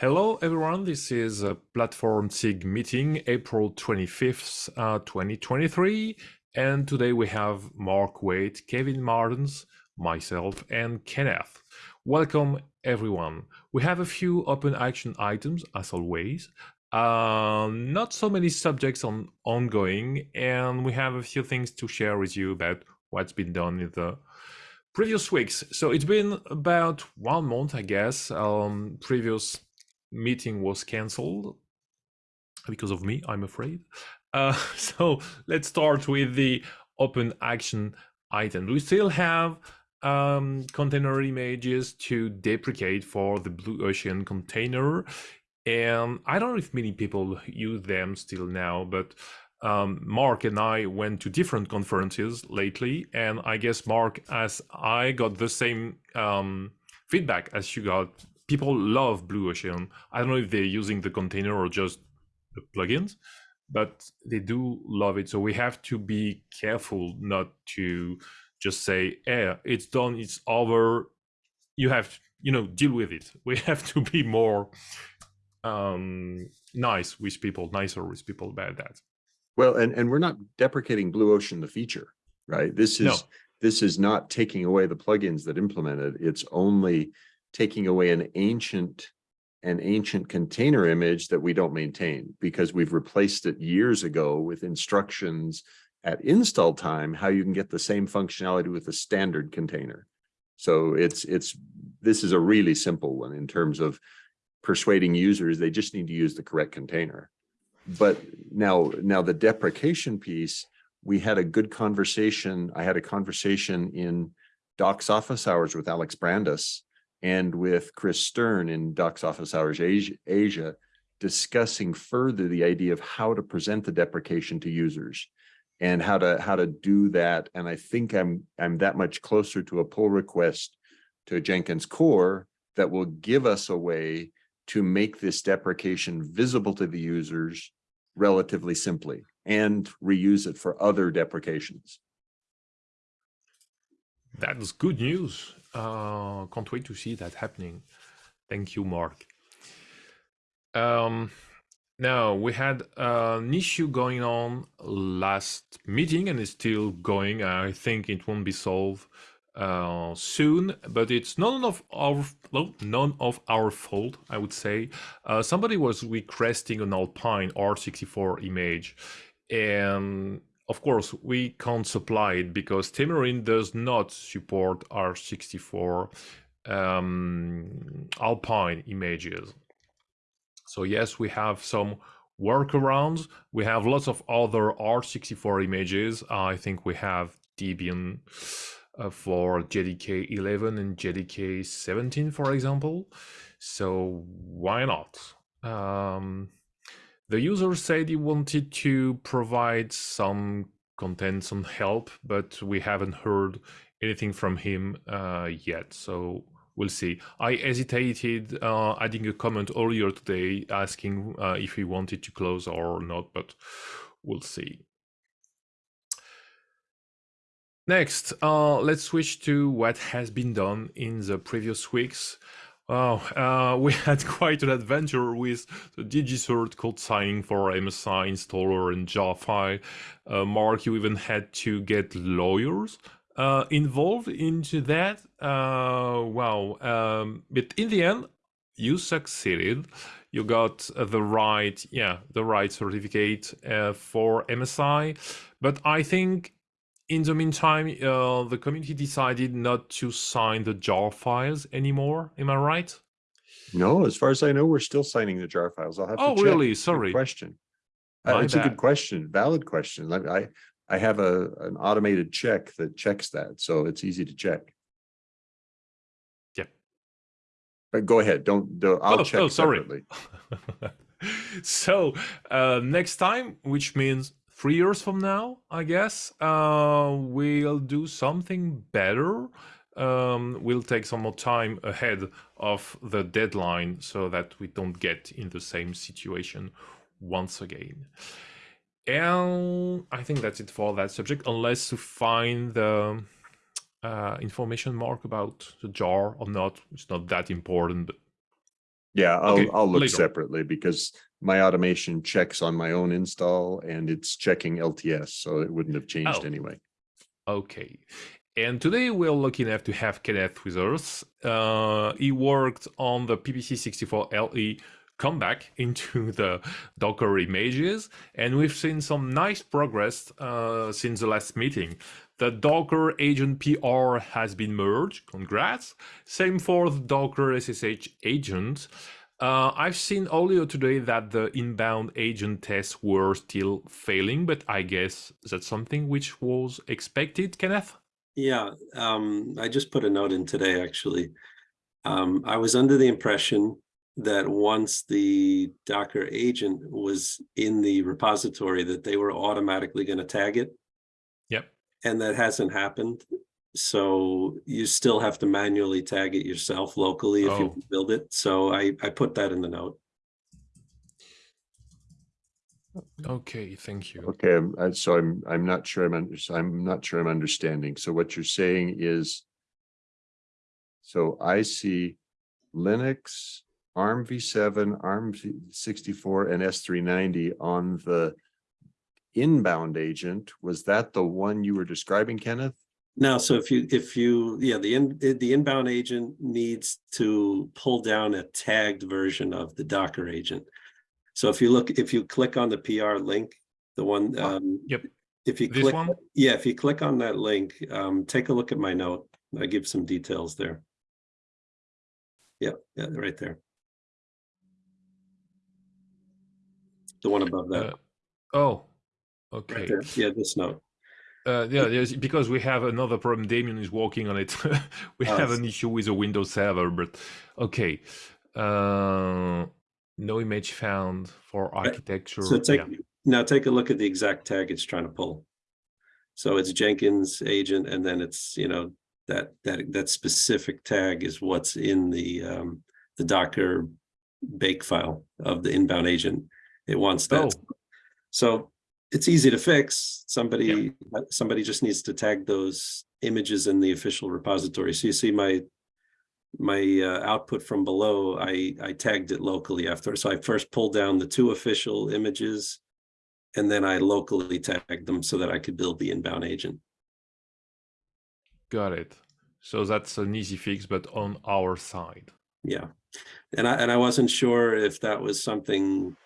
Hello, everyone. This is a Platform SIG meeting, April 25th, uh, 2023. And today we have Mark Waite, Kevin Martens, myself, and Kenneth. Welcome, everyone. We have a few open action items, as always. Uh, not so many subjects on ongoing, and we have a few things to share with you about what's been done in the previous weeks. So it's been about one month, I guess. Um, previous meeting was cancelled because of me, I'm afraid. Uh, so let's start with the open action item. We still have um, container images to deprecate for the Blue Ocean container. And I don't know if many people use them still now, but um, Mark and I went to different conferences lately. And I guess, Mark, as I got the same um, feedback as you got people love Blue Ocean. I don't know if they're using the container or just the plugins, but they do love it. So we have to be careful not to just say, "Yeah, it's done, it's over." You have, you know, deal with it. We have to be more um, nice with people, nicer with people about that. Well, and and we're not deprecating Blue Ocean, the feature, right? This is no. this is not taking away the plugins that implement it. It's only taking away an ancient an ancient container image that we don't maintain because we've replaced it years ago with instructions at install time how you can get the same functionality with a standard container. So it's it's this is a really simple one in terms of persuading users they just need to use the correct container. But now now the deprecation piece, we had a good conversation. I had a conversation in Doc's office hours with Alex Brandes and with Kris Stern in Doc's Office Hours Asia, Asia, discussing further the idea of how to present the deprecation to users and how to how to do that. And I think I'm I'm that much closer to a pull request to Jenkins core that will give us a way to make this deprecation visible to the users relatively simply and reuse it for other deprecations. That is good news. Uh, can't wait to see that happening. Thank you, Mark. Um, now, we had an issue going on last meeting and it's still going. I think it won't be solved uh, soon, but it's none of our well, none of our fault, I would say. Uh, somebody was requesting an Alpine R64 image, and of course, we can't supply it because Temurin does not support R64 um, Alpine images. So yes, we have some workarounds. We have lots of other R64 images. I think we have Debian uh, for JDK 11 and JDK 17, for example. So why not? Um, the user said he wanted to provide some content, some help, but we haven't heard anything from him uh, yet. So we'll see. I hesitated uh, adding a comment earlier today asking uh, if he wanted to close or not, but we'll see. Next, uh, let's switch to what has been done in the previous weeks. Oh, uh, we had quite an adventure with the DigiCert code signing for MSI installer and Jarfile. Uh, Mark, you even had to get lawyers uh, involved into that. Uh, wow. Um, but in the end, you succeeded. You got the right, yeah, the right certificate uh, for MSI. But I think in the meantime, uh, the community decided not to sign the jar files anymore. Am I right? No, as far as I know, we're still signing the jar files. I'll have oh, to. Oh, really? Sorry. Good question. Uh, it's bad. a good question. Valid question. I I have a an automated check that checks that, so it's easy to check. Yeah. But go ahead. Don't. don't I'll oh, check oh, sorry. separately. so uh, next time, which means three years from now, I guess, uh, we'll do something better. Um, we'll take some more time ahead of the deadline so that we don't get in the same situation once again. And I think that's it for that subject, unless you find the uh, information mark about the jar or not. It's not that important, but Yeah, I'll, Okay, I'll look later. separately because my automation checks on my own install and it's checking LTS, so it wouldn't have changed Oh. anyway. Okay. And today we're lucky enough to have Kenneth with us. Uh, he worked on the PPC64LE comeback into the Docker images, and we've seen some nice progress uh, since the last meeting. The Docker agent PR has been merged. Congrats. Same for the Docker SSH agent. Uh, I've seen earlier today that the inbound agent tests were still failing, but I guess that's something which was expected, Kenneth? Yeah, um, I just put a note in today, actually. Um, I was under the impression that once the Docker agent was in the repository, that they were automatically going to tag it. Yep. And that hasn't happened. So you still have to manually tag it yourself locally if Oh. you build it. So I, I put that in the note. Okay, thank you. Okay, um, I'm- so I'm, I'm not sure I'm, under- I'm not sure I'm understanding. So what you're saying is so I see Linux, ARM v7, ARM v- 64 and S390 on the inbound agent. Was that the one you were describing, Kenneth? Now, so if you, if you, yeah, the in, the inbound agent needs to pull down a tagged version of the Docker agent. So if you look, if you click on the PR link, the one, Ah, um. yep. If you This click, one? yeah, if you click on that link, um, take a look at my note. I give some details there. Yeah, yeah, right there. The one above that, Uh, oh, okay. there. Yeah, this note. Uh, yeah, yes, because we have another problem. Damien is working on it. we have an issue with a Windows server, but okay. Uh, no image found for architecture. So take, yeah. now take a look at the exact tag it's trying to pull. So it's Jenkins agent, and then it's, you know, that, that, that specific tag is what's in the, um, the Docker bake file of the inbound agent. It wants that. Oh. So it's easy to fix. Somebody, somebody just needs to tag those images in the official repository. So you see my, my uh, output from below, I, I tagged it locally after. So I first pulled down the two official images and then I locally tagged them so that I could build the inbound agent. Got it. So that's an easy fix, but on our side. Yeah. And I, and I wasn't sure if that was something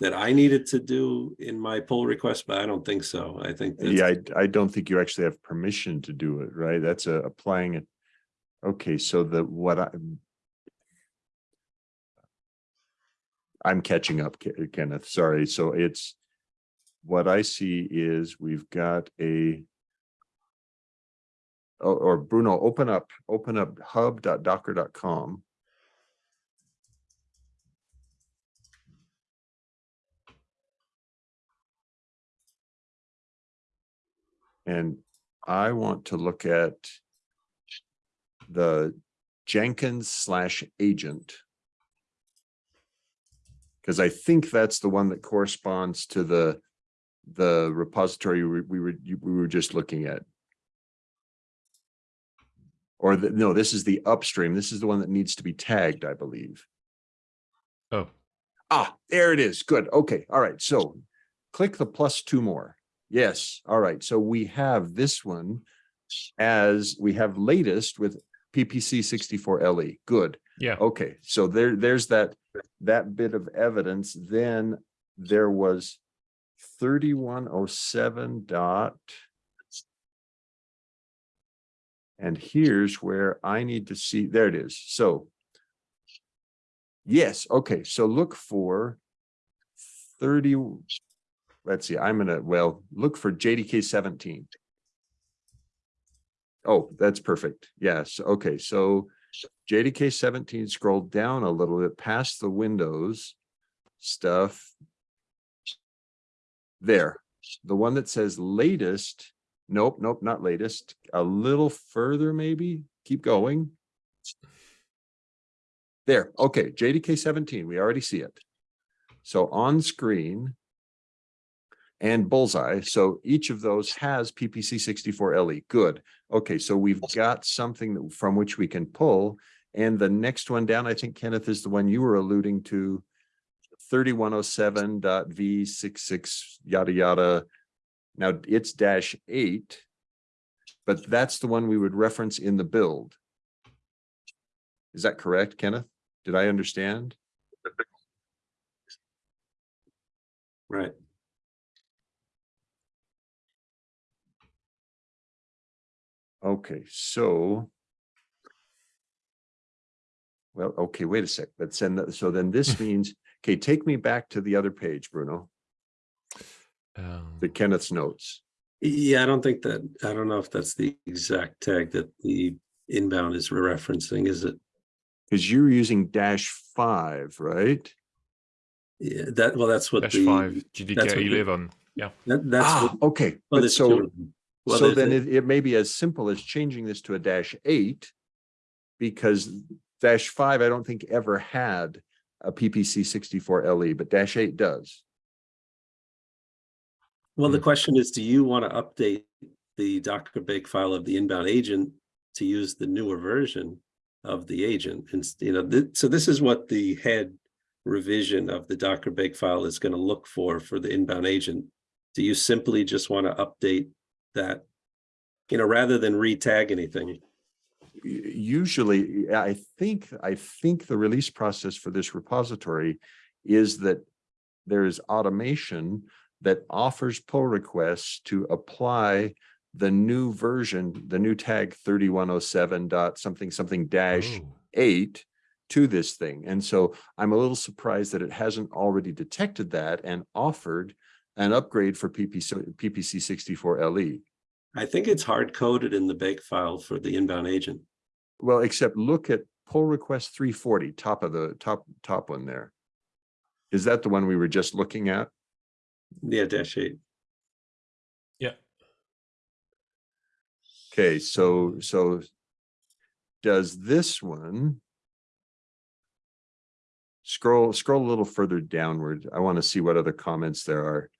that I needed to do in my pull request, but I don't think so. I think Yeah, I, I don't think you actually have permission to do it, right? That's a applying it. Okay, so the, what I. I'm catching up, Kenneth, sorry. So it's, what I see is we've got a. Or, or Bruno, open up, open up hub.docker.com. And I want to look at the Jenkins slash agent. Because I think that's the one that corresponds to the, the repository we we were, we were just looking at. Or the, no, this is the upstream. This is the one that needs to be tagged, I believe. Oh, Ah, there it is. Good. Okay. All right. So click the plus two more. Yes. All right. So we have this one as we have latest with PPC 64 LE. Good. yeah. Okay. So there, there's that, that bit of evidence. Then there was 3107 dot. And here's where I need to see, there it is. So Yes, okay, so look for thirty, let's see, I'm gonna, well, look for JDK seventeen. Oh, that's perfect. Yes, okay, so JDK seventeen, scroll down a little bit past the Windows stuff. There, the one that says latest, nope, nope, not latest, a little further maybe, keep going. There, okay, JDK seventeen, we already see it. So on screen. And bullseye, so each of those has PPC sixty-four LE, good. Okay, so we've got something that- from which we can pull. And the next one down, I think Kenneth is the one you were alluding to. Thirty-one oh seven dot V six six yada yada. Now it's dash eight. But that's the one we would reference in the build. Is that correct, Kenneth? Did I understand? Right. Okay, so. Well, okay, wait a sec. Let's send that. So then this means, okay, take me back to the other page, Bruno, Um, the Kenneth's notes. Yeah, I don't think that, I don't know if that's the exact tag that the inbound is referencing, is it? Because you're using dash five, right? Yeah, that, well, that's what dash the, five, that's JDK what eleven. Yeah. that, that's Ah, what. okay, well, but so, of them. Well, so there's then a- it, it may be as simple as changing this to a dash eight. Because dash five, I don't think ever had a PPC sixty-four LE, but dash eight does. Well, the Hmm. question is, do you want to update the Docker bake file of the inbound agent to use the newer version of the agent? And, you know, th- so this is what the head revision of the Docker bake file is going to look for, for the inbound agent. Do you simply just want to update that? You know, rather than re-tag anything? usually, I think, I think the release process for this repository is that there is automation that offers pull requests to apply the new version, the new tag thirty-one oh seven dot something, something dash oh. eight to this thing. And so I'm a little surprised that it hasn't already detected that and offered an upgrade for PPC, PPC sixty-four LE. I think it's hard coded in the Bake file for the inbound agent. Well, except look at pull request three forty, top of the top, top one there. Is that the one we were just looking at? Yeah, dash eight. yeah. Okay, so, so does this one scroll, scroll a little further downward? I want to see what other comments there are.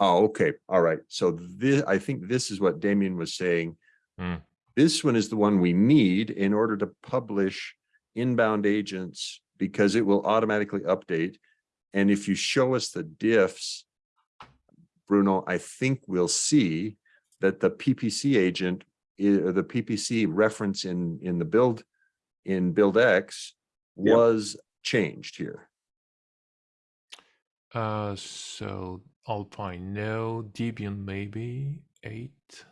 Oh, okay, all right. So this, I think this is what Damien was saying. Hmm. This one is the one we need in order to publish inbound agents because it will automatically update. And if you show us the diffs, Bruno, I think we'll see that the PPC agent, or the PPC reference in, in the build, in build X Yep. was changed here. Uh, so Alpine, no. Debian, maybe eight.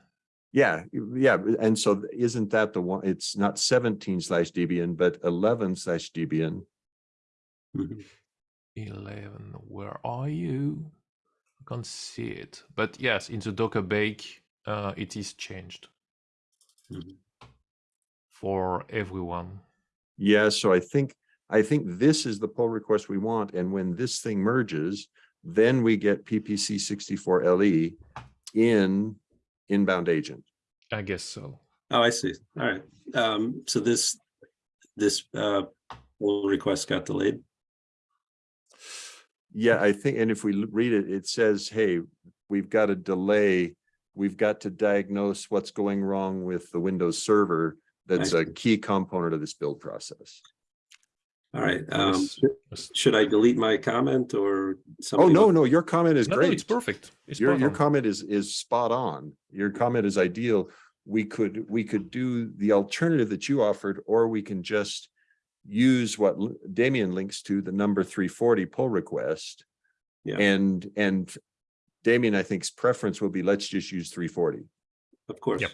Yeah, yeah, and so isn't that the one, it's not seventeen slash Debian, but eleven slash Debian. Mhm. 11 where are you i can't see it but yes in the docker bake uh, it is changed Mhm. for everyone Yeah, so I think, I think this is the pull request we want, and when this thing merges, then we get PPC sixty-four LE in inbound agent. i guess so Oh, I see. All right. Um, so this, this, uh, pull request got delayed. Yeah, I think, and if we read it, it says, hey, we've got a delay. We've got to diagnose what's going wrong with the Windows server. That's a key component of this build process. All right. Um, Yes. should- I delete my comment or? Something? Oh, no, no, your comment is no, no, great. it's perfect it's Your, your comment is, is spot on. Your comment is ideal. We could, we could do the alternative that you offered, or we can just use what Damien links to, the number three forty pull request. Yeah. And, and Damien, I think's preference will be, let's just use three forty. Of course. Yep.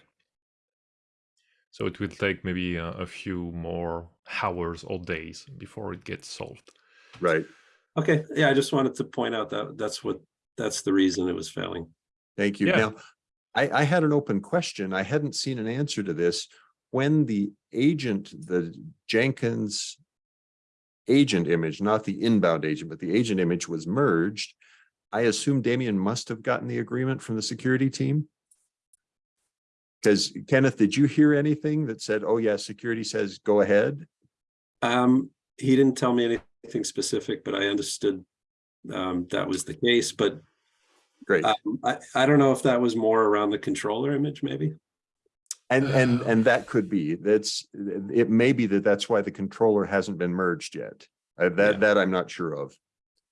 So it will take maybe a, a few more hours or days before it gets solved Right. Okay. Yeah, I just wanted to point out that that's what, that's the reason it was failing. Thank you. Yeah. Now, I, I had an open question. I hadn't seen an answer to this. When the agent, the Jenkins agent image, not the inbound agent, but the agent image was merged, I assume Damien must have gotten the agreement from the security team? Because Kenneth, did you hear anything that said, oh yeah, security says go ahead? Um, he didn't tell me anything specific, but I understood um, that was the case, but Great. um, I, I don't know if that was more around the controller image, maybe. And, and, and that could be, that's, it may be that that's why the controller hasn't been merged yet. Uh, Yeah. that, that I'm not sure of.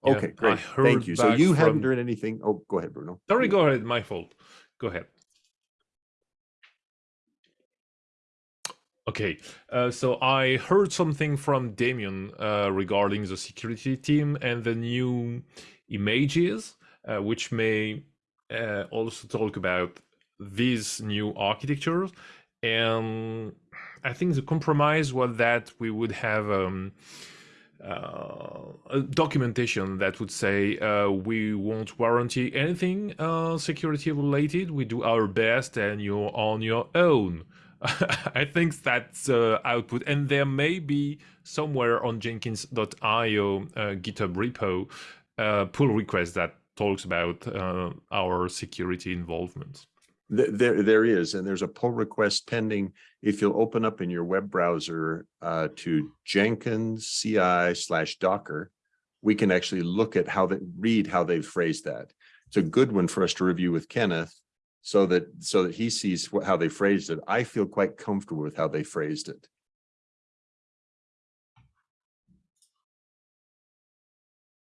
Yeah, Okay, great. Thank you. So back you haven't heard anything. Oh, go ahead, Bruno. Sorry, go ahead. My fault. Go ahead. Okay, uh, so I heard something from Damien uh, regarding the security team and the new images, uh, which may uh, also talk about these new architectures. And I think the compromise was that we would have um, uh, a documentation that would say uh, we won't warranty anything security related. We do our best, and you're on your own. I think that's uh, output, and there may be somewhere on Jenkins.io uh, GitHub repo uh, pull request that talks about uh, our security involvement. There, there is, and there's a pull request pending. If you'll open up in your web browser uh, to Jenkins CI slash Docker, we can actually look at how they read how they've phrased that. It's a good one for us to review with Kenneth so that so that he sees how they phrased it. I feel quite comfortable with how they phrased it.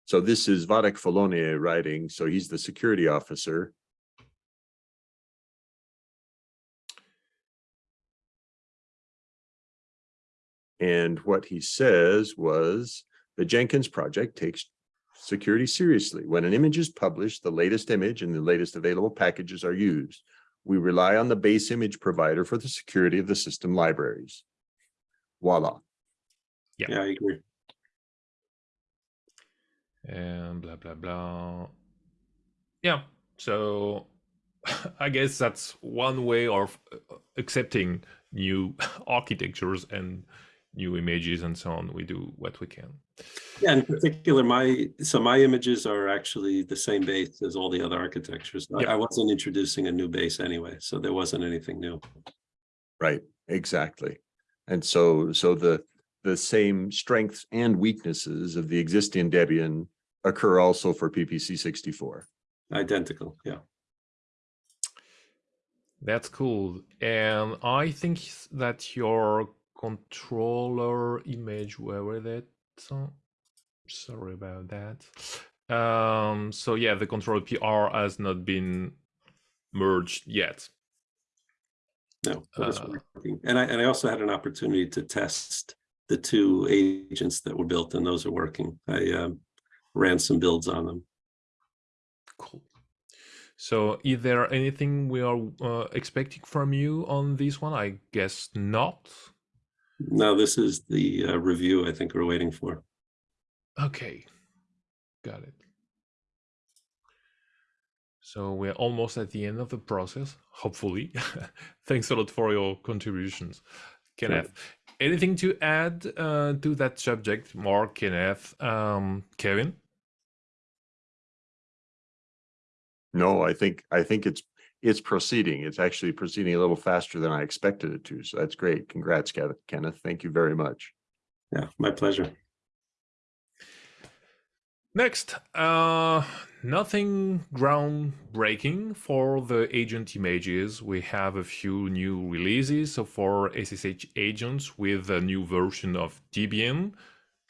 So this is Wadeck Follonier writing, so he's the security officer. And what he says was the Jenkins project takes security seriously. When an image is published, the latest image and the latest available packages are used. We rely on the base image provider for the security of the system libraries. Voila. Yeah. Yeah, I agree. and blah blah blah. Yeah, so I guess that's one way of uh, accepting new architectures and new images and so on. We do what we can. Yeah, in particular, my, so my images are actually the same base as all the other architectures. I- Yeah. I wasn't introducing a new base anyway, so there wasn't anything new. Right, exactly. And so, so the, the same strengths and weaknesses of the existing Debian occur also for PPC sixty-four. Identical, yeah. That's cool. And I think that your controller image, where were that? So, sorry about that. Um, so yeah, the controller PR has not been merged yet. No, Uh, working. And I, and I also had an opportunity to test the two agents that were built and those are working. I um, ran some builds on them. Cool. So, is there anything we are uh, expecting from you on this one? I guess not. Now, this is the uh, review I think we're waiting for. Okay, got it. So we're almost at the end of the process, hopefully. Thanks a lot for your contributions, Kenneth. Anything to add uh, to that subject, Mark, Kenneth, um, Kevin? No, I think, I think it's, it's proceeding. It's actually proceeding a little faster than I expected it to. So that's great. Congrats, Kenneth. Kenneth. Thank you very much. Yeah, my pleasure. Next, uh, nothing groundbreaking for the agent images. We have a few new releases. So for SSH agents with a new version of Debian,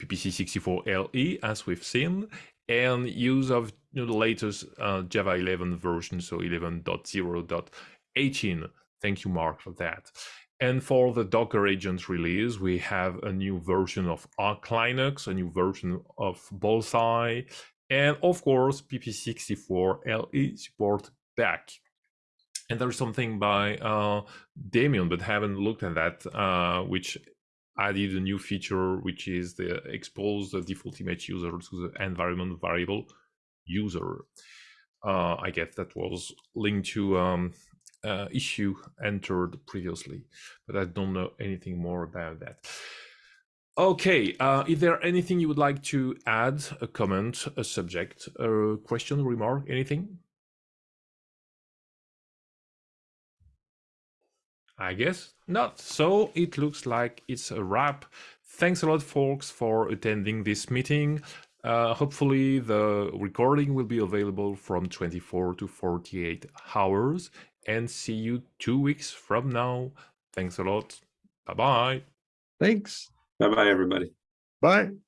PPC64LE, as we've seen, and use of you know, the latest uh, Java 11 version, so 11.0.18. Thank you, Mark, for that. And for the Docker agent release, we have a new version of Arch Linux, a new version of Bullseye, and of course, PP64 LE support back. And there's something by uh, Damien, but haven't looked at that, uh, which added a new feature, which is the expose the default image user to the environment variable user. Uh, I guess that was linked to um, uh, issue entered previously, but I don't know anything more about that. Okay, uh, is there anything you would like to add, a comment, a subject, a question, remark, anything? I guess not. So it looks like it's a wrap. Thanks a lot, folks, for attending this meeting. Uh, hopefully, the recording will be available from 24 to 48 hours. and see you two weeks from now. Thanks a lot. Bye bye. Thanks. Bye-bye, everybody. Bye.